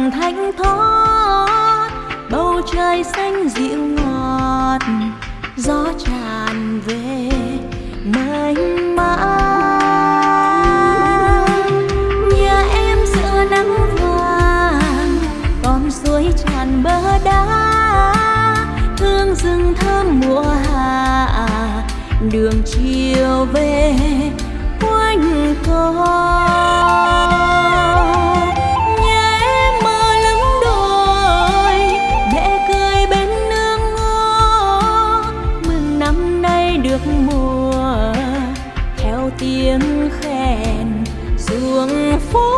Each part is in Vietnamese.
nơi thanh thoát, bầu trời xanh dịu ngọt, gió tràn về mênh mang nhà em giữa nắng vàng, con suối tràn bờ đá hương rừng thơm mùa hạ, đường chiều về quanh co. mùa theo tiếng khen xuống phố.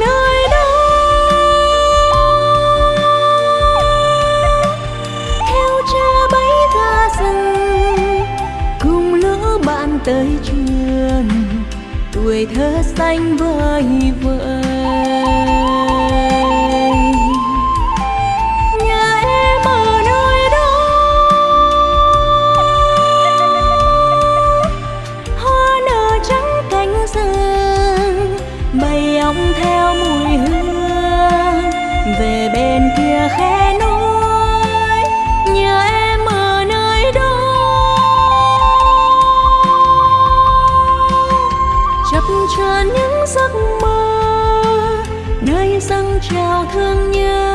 Nơi đó, theo cha rừng cùng bạn tới trường tuổi thơ xanh vơi vợi. Về bên kia khe núi, nhớ em ở nơi đó. Chập chờn những giấc mơ, nơi dâng trào thương nhớ.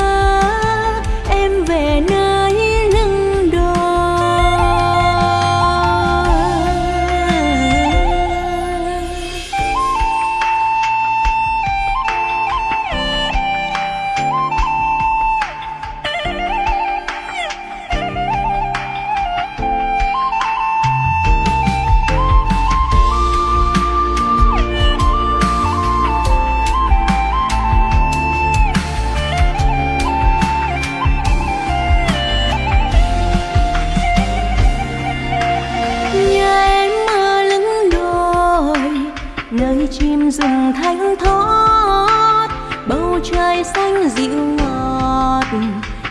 Rừng thanh thoát, bầu trời xanh dịu ngọt,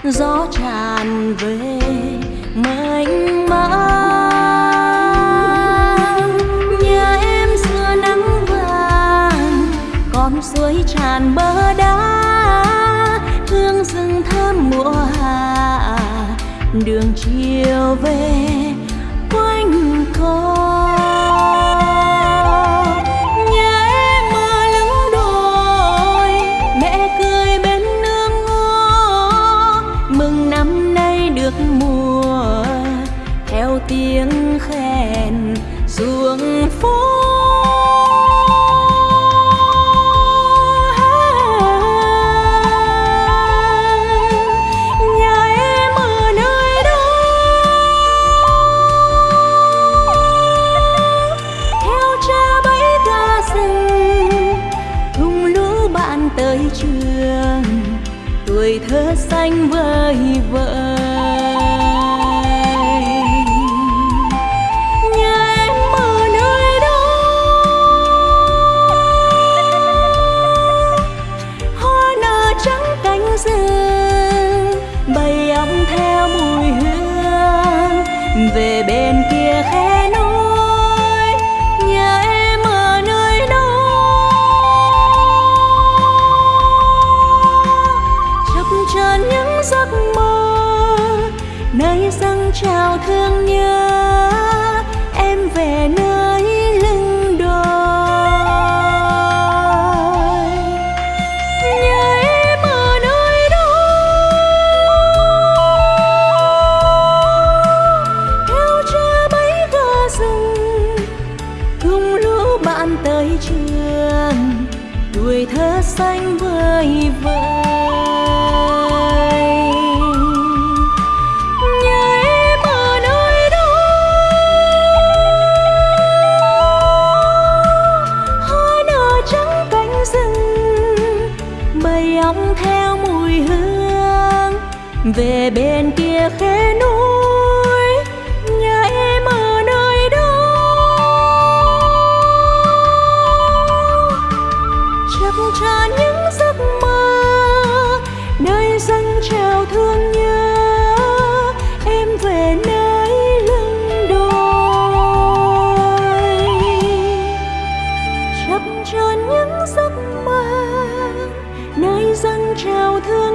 gió tràn về mênh mang. Nhà em xưa nắng vàng, con suối tràn bờ đá, hương rừng thơm mùa hạ, đường chiều về quanh co. tiếng khen ruộng phố. Nhà em ở nơi theo cha lũ bạn tới trường. Tuổi thơ xanh vơi vợi. Về bên kia khe núi nhà em ở nơi đó. Chập chờn những giấc mơ, nơi dâng trào thương nhớ. Em về nơi trường, tuổi thơ xanh vơi vợi nhà em ở nơi đó. Hoa nở trắng cánh rừng bầy ong theo mùi hương. Về bên kia khe núi. những giấc mơ. Nơi dân trào thương nhớ, em về nơi lưng đồi chập cho những giấc mơ, nơi dân trào thương